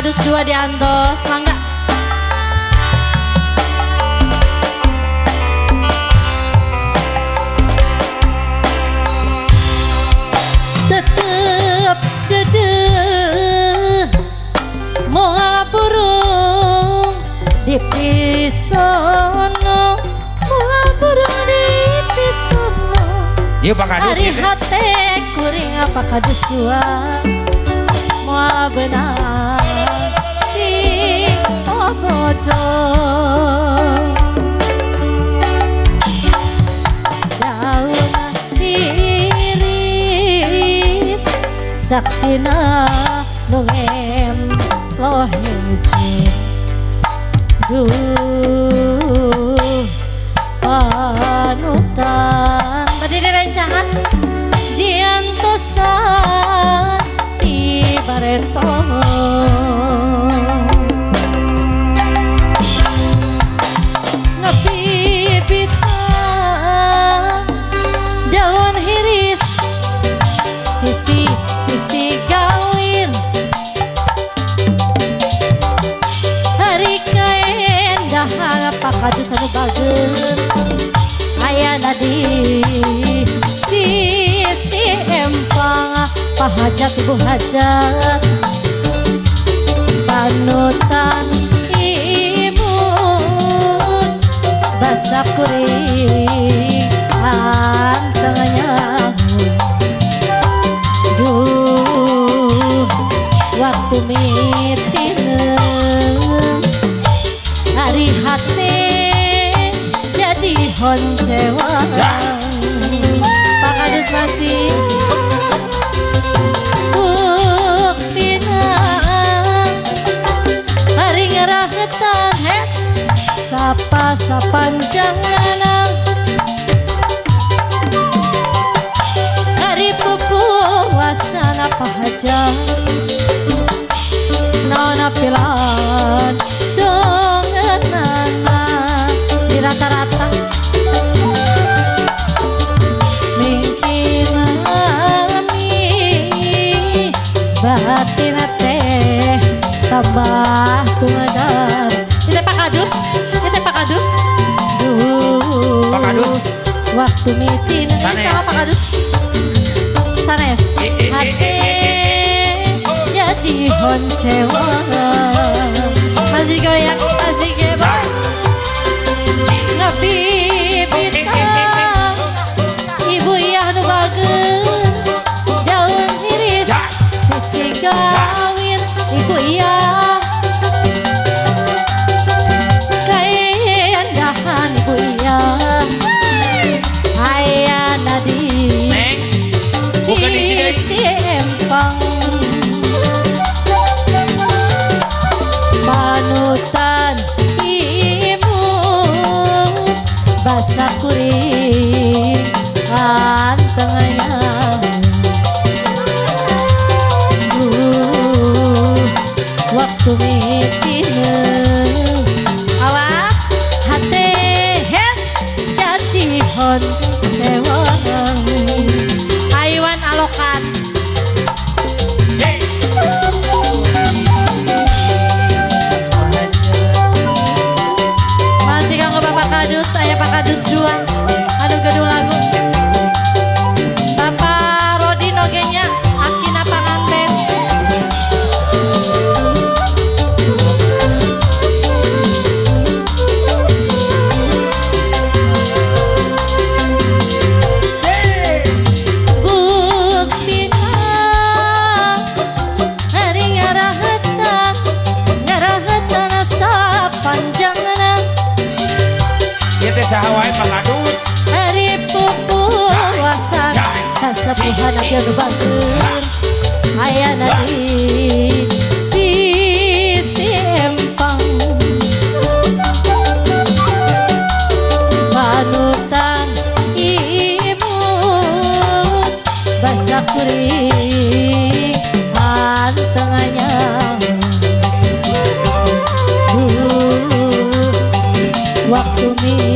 Kadus dua di Antos, mangga. Tetep dede Moala burung di pisono. Moala burung di pisono. Yuk Pak Kadus Hari hati kuring apa kadus dua? Moala benar Saksina nungem lo hijau Duh panutan Berdiri rencangan Diantosan di Sisi, sisi gawin Hari keendahan apa kadus anu bager Ayana di sisi empang Pahajat ibu hajat? Panutan imun Basah kuring Antengnya Mitineng Hari hati jadi. Pak masih Buktina Hari ngerahetan het Sapa sapanjang Waktu meeting, ini Sanes. sama Pak Kadus Sanes, Eh, eh, eh, hati eh, eh, jadi honcewa. Masih goyang, masih gebas Ngebibitang kasapuhan ati anu bageun ayana di sisi empang panutan imut basah kuring antenganya Duh, waktu mitineng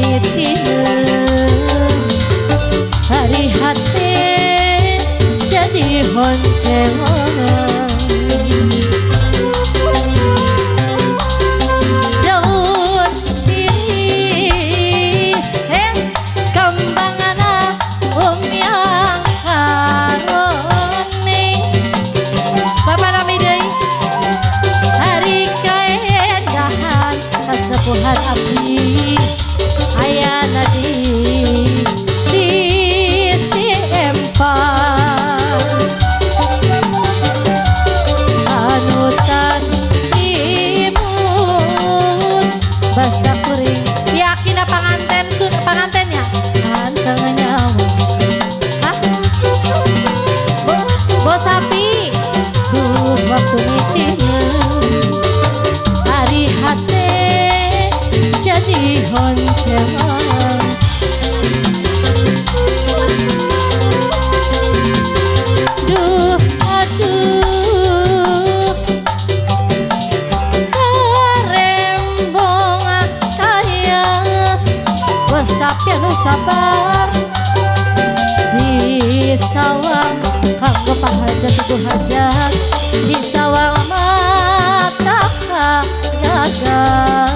hajat Di sawang mata gagas